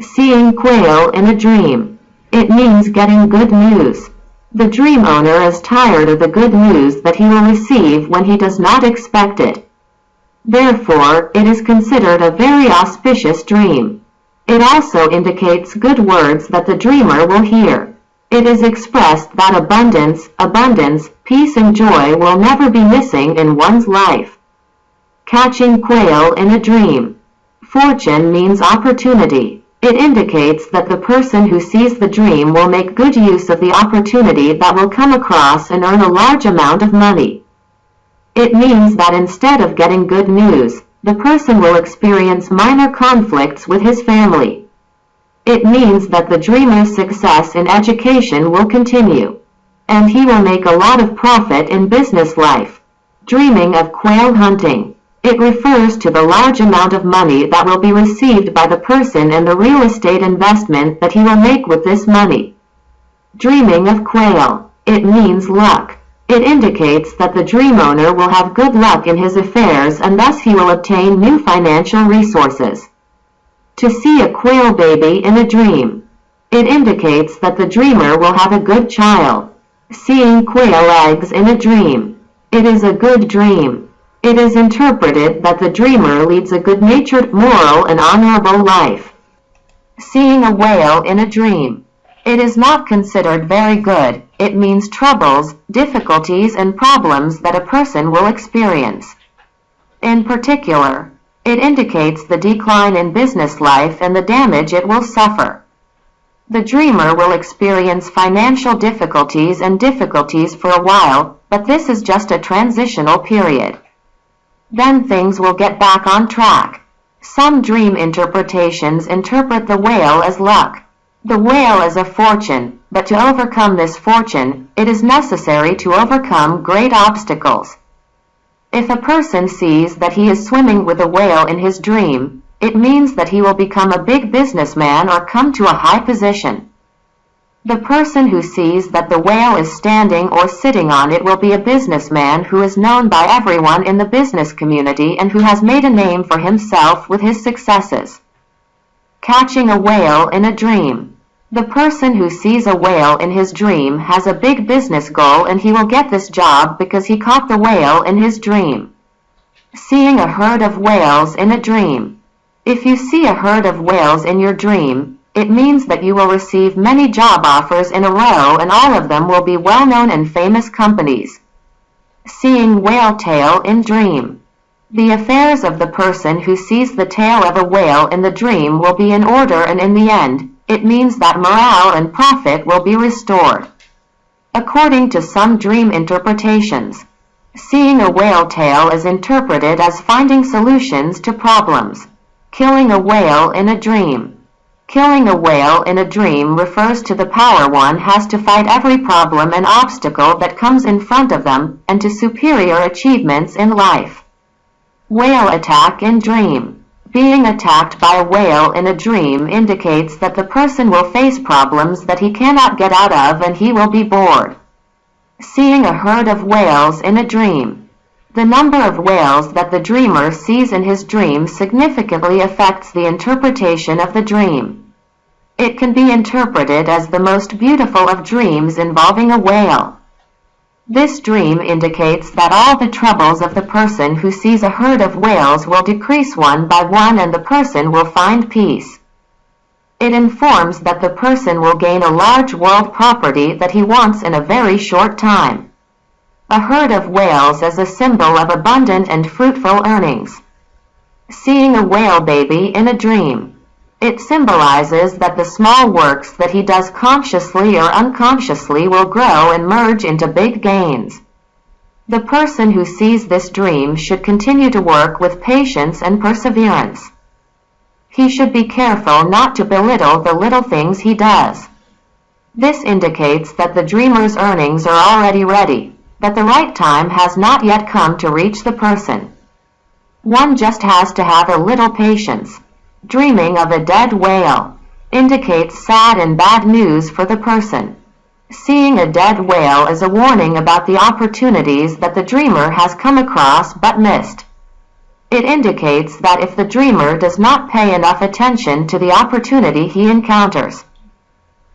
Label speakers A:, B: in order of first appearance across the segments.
A: Seeing quail in a dream. It means getting good news. The dream owner is tired of the good news that he will receive when he does not expect it. Therefore, it is considered a very auspicious dream. It also indicates good words that the dreamer will hear. It is expressed that abundance, abundance, peace and joy will never be missing in one's life. Catching quail in a dream. Fortune means opportunity. It indicates that the person who sees the dream will make good use of the opportunity that will come across and earn a large amount of money. It means that instead of getting good news, the person will experience minor conflicts with his family. It means that the dreamer's success in education will continue, and he will make a lot of profit in business life. Dreaming of quail hunting. It refers to the large amount of money that will be received by the person and the real estate investment that he will make with this money. Dreaming of quail. It means luck. It indicates that the dream owner will have good luck in his affairs and thus he will obtain new financial resources. To see a quail baby in a dream. It indicates that the dreamer will have a good child. Seeing quail eggs in a dream. It is a good dream. It is interpreted that the dreamer leads a good-natured, moral, and honorable life. Seeing a whale in a dream. It is not considered very good. It means troubles, difficulties, and problems that a person will experience. In particular, it indicates the decline in business life and the damage it will suffer. The dreamer will experience financial difficulties and difficulties for a while, but this is just a transitional period. Then things will get back on track. Some dream interpretations interpret the whale as luck. The whale is a fortune, but to overcome this fortune, it is necessary to overcome great obstacles. If a person sees that he is swimming with a whale in his dream, it means that he will become a big businessman or come to a high position. The person who sees that the whale is standing or sitting on it will be a businessman who is known by everyone in the business community and who has made a name for himself with his successes. Catching a whale in a dream. The person who sees a whale in his dream has a big business goal and he will get this job because he caught the whale in his dream. Seeing a herd of whales in a dream. If you see a herd of whales in your dream, it means that you will receive many job offers in a row and all of them will be well-known and famous companies. Seeing whale tail in dream. The affairs of the person who sees the tail of a whale in the dream will be in order and in the end, it means that morale and profit will be restored. According to some dream interpretations, seeing a whale tail is interpreted as finding solutions to problems. Killing a whale in a dream. Killing a whale in a dream refers to the power one has to fight every problem and obstacle that comes in front of them, and to superior achievements in life. Whale attack in dream. Being attacked by a whale in a dream indicates that the person will face problems that he cannot get out of and he will be bored. Seeing a herd of whales in a dream. The number of whales that the dreamer sees in his dream significantly affects the interpretation of the dream. It can be interpreted as the most beautiful of dreams involving a whale. This dream indicates that all the troubles of the person who sees a herd of whales will decrease one by one and the person will find peace. It informs that the person will gain a large world property that he wants in a very short time. A herd of whales is a symbol of abundant and fruitful earnings. Seeing a whale baby in a dream. It symbolizes that the small works that he does consciously or unconsciously will grow and merge into big gains. The person who sees this dream should continue to work with patience and perseverance. He should be careful not to belittle the little things he does. This indicates that the dreamer's earnings are already ready, that the right time has not yet come to reach the person. One just has to have a little patience. Dreaming of a dead whale indicates sad and bad news for the person. Seeing a dead whale is a warning about the opportunities that the dreamer has come across but missed. It indicates that if the dreamer does not pay enough attention to the opportunity he encounters,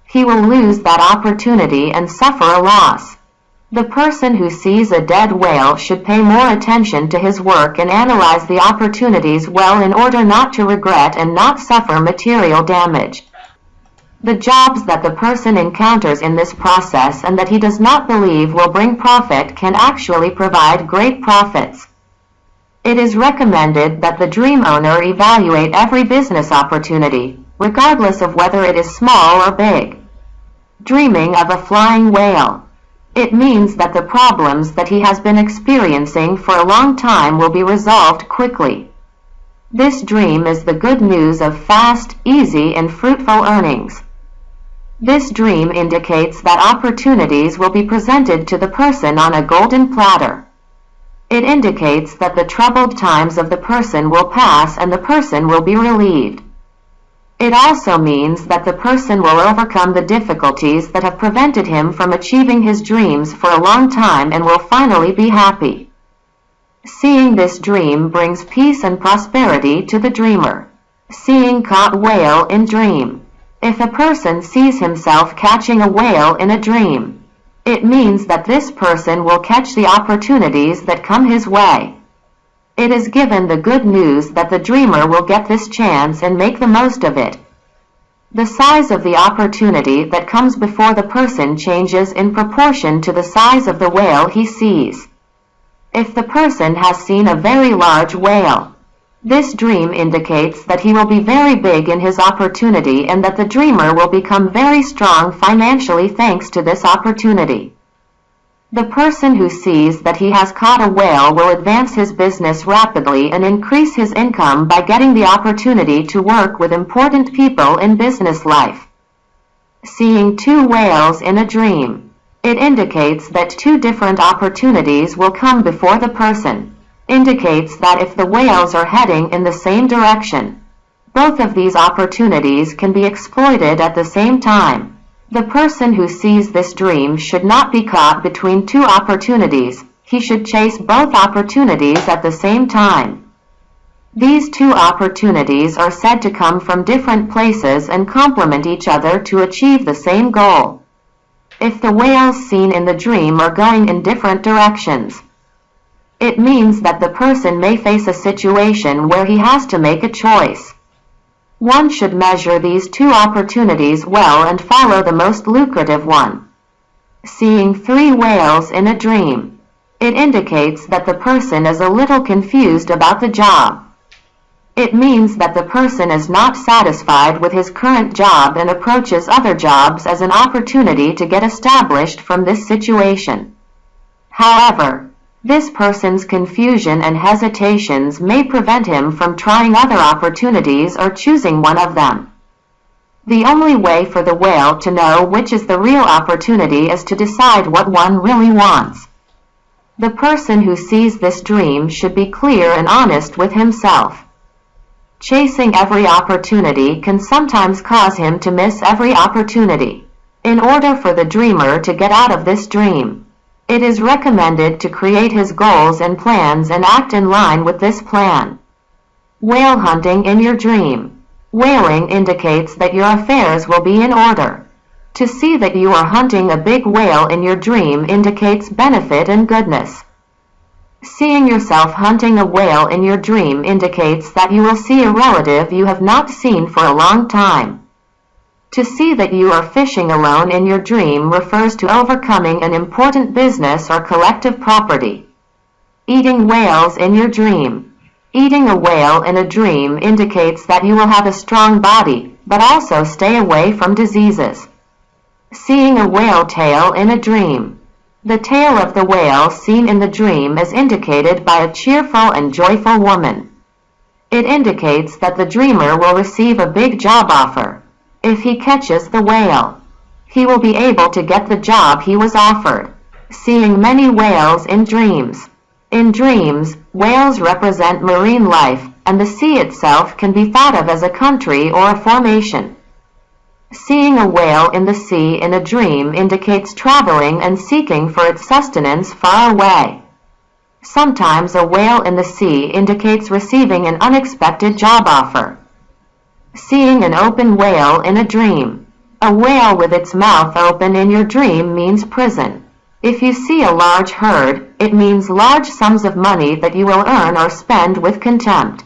A: he will lose that opportunity and suffer a loss. The person who sees a dead whale should pay more attention to his work and analyze the opportunities well in order not to regret and not suffer material damage. The jobs that the person encounters in this process and that he does not believe will bring profit can actually provide great profits. It is recommended that the dream owner evaluate every business opportunity, regardless of whether it is small or big. Dreaming of a flying whale. It means that the problems that he has been experiencing for a long time will be resolved quickly. This dream is the good news of fast, easy, and fruitful earnings. This dream indicates that opportunities will be presented to the person on a golden platter. It indicates that the troubled times of the person will pass and the person will be relieved. It also means that the person will overcome the difficulties that have prevented him from achieving his dreams for a long time and will finally be happy. Seeing this dream brings peace and prosperity to the dreamer. Seeing caught whale in dream. If a person sees himself catching a whale in a dream, it means that this person will catch the opportunities that come his way. It is given the good news that the dreamer will get this chance and make the most of it. The size of the opportunity that comes before the person changes in proportion to the size of the whale he sees. If the person has seen a very large whale, this dream indicates that he will be very big in his opportunity and that the dreamer will become very strong financially thanks to this opportunity. The person who sees that he has caught a whale will advance his business rapidly and increase his income by getting the opportunity to work with important people in business life. Seeing two whales in a dream. It indicates that two different opportunities will come before the person indicates that if the whales are heading in the same direction, both of these opportunities can be exploited at the same time. The person who sees this dream should not be caught between two opportunities, he should chase both opportunities at the same time. These two opportunities are said to come from different places and complement each other to achieve the same goal. If the whales seen in the dream are going in different directions, it means that the person may face a situation where he has to make a choice. One should measure these two opportunities well and follow the most lucrative one. Seeing three whales in a dream. It indicates that the person is a little confused about the job. It means that the person is not satisfied with his current job and approaches other jobs as an opportunity to get established from this situation. However, this person's confusion and hesitations may prevent him from trying other opportunities or choosing one of them. The only way for the whale to know which is the real opportunity is to decide what one really wants. The person who sees this dream should be clear and honest with himself. Chasing every opportunity can sometimes cause him to miss every opportunity. In order for the dreamer to get out of this dream, it is recommended to create his goals and plans and act in line with this plan. Whale hunting in your dream. Whaling indicates that your affairs will be in order. To see that you are hunting a big whale in your dream indicates benefit and goodness. Seeing yourself hunting a whale in your dream indicates that you will see a relative you have not seen for a long time. To see that you are fishing alone in your dream refers to overcoming an important business or collective property. Eating whales in your dream. Eating a whale in a dream indicates that you will have a strong body, but also stay away from diseases. Seeing a whale tail in a dream. The tail of the whale seen in the dream is indicated by a cheerful and joyful woman. It indicates that the dreamer will receive a big job offer. If he catches the whale, he will be able to get the job he was offered. Seeing many whales in dreams. In dreams, whales represent marine life, and the sea itself can be thought of as a country or a formation. Seeing a whale in the sea in a dream indicates traveling and seeking for its sustenance far away. Sometimes a whale in the sea indicates receiving an unexpected job offer. Seeing an open whale in a dream. A whale with its mouth open in your dream means prison. If you see a large herd, it means large sums of money that you will earn or spend with contempt.